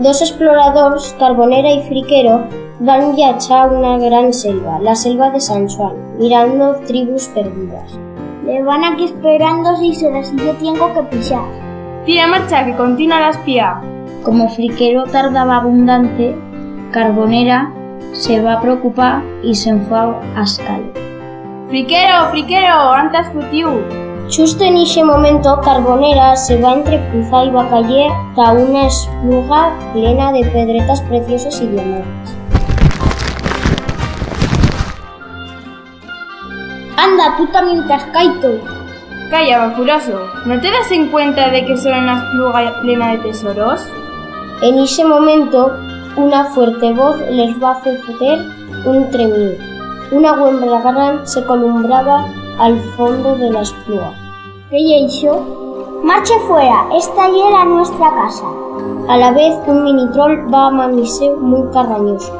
Dos exploradores, Carbonera y Friquero, van viajar a una gran selva, la selva de San Juan, mirando tribus perdidas. Le van aquí esperando si se las yo tengo que pisar. Tira marcha, que continúa la espía. Como Friquero tardaba abundante, Carbonera se va a preocupar y se enfua a escala. Friquero, friquero, antes futiu. Justo en ese momento, Carbonera se va entre Puza y Bacaller a una espluga plena de pedretas preciosas y diamantes. Anda, puta mientras caito. Calla, bafuroso. ¿No te das en cuenta de que son una espluga plena de tesoros? En ese momento, una fuerte voz les va a hacer un tremido. Una huembra gran se columbraba al fondo de la espluga. ¿Qué eso? Marche fuera, esta ya era nuestra casa. A la vez, un mini troll va a mamirse muy carrañoso.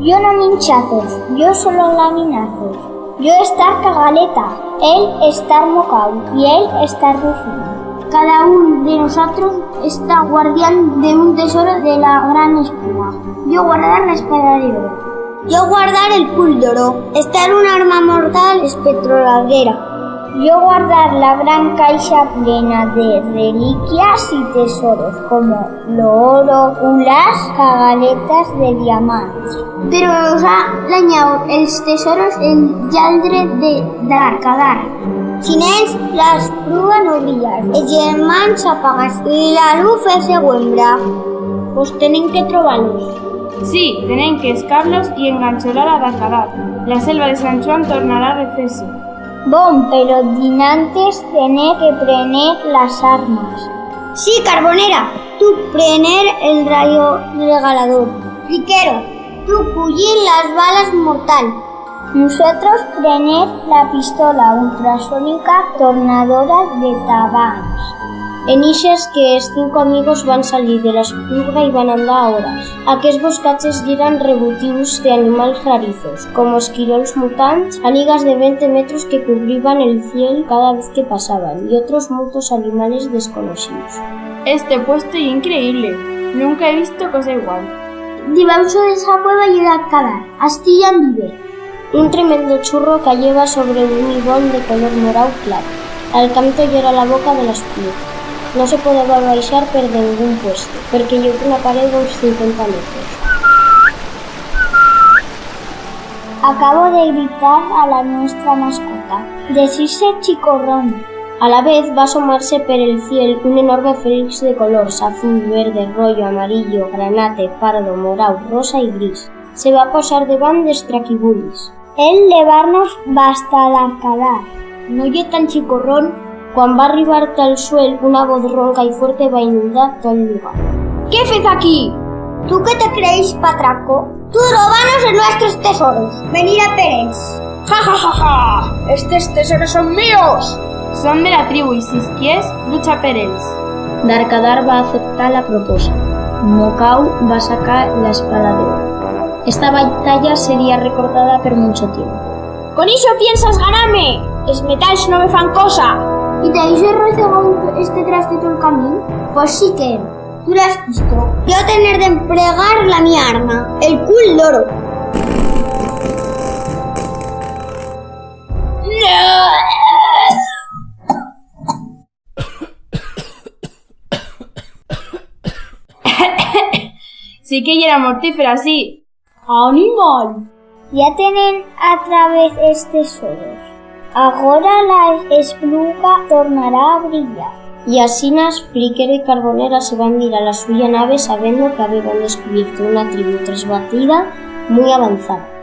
Yo no minchazos, yo solo laminazos. Yo estar cagaleta, él estar mocao y él estar rufino. Cada uno de nosotros está guardián de un tesoro de la gran espuma. Yo guardar la espada de oro. Yo guardar el púldoro, estar un arma mortal espectroladera. Yo guardar la gran caixa plena de reliquias y tesoros como lo oro, ulas, cagaletas de diamantes. Pero ha dañado els tesoros en llaldre de d'Arcadar. Sin ells, l'espluga no brillar, els germans s'apagas i la luz se huembra. Pues tenen que trobar-los. Sí, tienen que escarlos y engancholar a Dacarat. La selva de San Juan tornará a. Bon, pero dinantes tener que prener las armas. Sí, Carbonera, tú prener el rayo regalador. Friquero, tú pullir las balas mortal. Nosotros prener la pistola ultrasónica tornadora de tabans. En ixes que els cinco amigos van salir de la espluga y van andar a horas. Aquests boscatges eran rebutius de animals rarizos, como esquirols mutants, anigas de 20 metros que cubrían el cielo cada vez que pasaban, y otros muchos animales desconocidos. Este puesto es increíble. Nunca he visto cosa igual. Debajo de esa cueva y de Alcalá, Astilla vive. Un tremendo churro cayeva sobre un ibón de color morado claro. Al canto llora la boca de la espluga. No se podía baixar per ningún puesto, porque yo una pared de unos 50 metros. Acabo de gritar a la nuestra mascota. Decirse chicorrón. A la vez va a asomarse por el cielo un enorme félix de colores azul, verde, rollo, amarillo, granate, pardo, morado, rosa y gris. Se va a posar van de straquibulis. El levarnos basta l'arcadar. No yo tan chicorrón Cuando va a arribar al suelo, una voz ronca y fuerte va a inundar todo el lugar. ¿Qué haces aquí? ¿Tú qué te creéis, patraco? Tú robanos en nuestros tesoros. Venir a Pérez. ¡Ja, ja, ja, ja! ¡Estos tesoros son míos! Son de la tribu y si quieres, lucha Pérez. Darkadar va a aceptar la propuesta. Mokau va a sacar la espada de oro. Esta batalla sería recordada por mucho tiempo. ¿Con eso piensas ganarme? Es metals no me fan cosa. ¿Y te habéis rozado este traste todo el camino? Pues sí que tú lo has visto. Yo tener de emplear la mi arma, el cul loro. sí que era mortífera, sí. ¡Animal! Ya tienen a través este solo. Ahora la espluga tornará a brillar. Y así Nas, Flicker y Carbonera se van a ir a la suya nave sabiendo que habían descubierto una tribu tresbatida muy avanzada.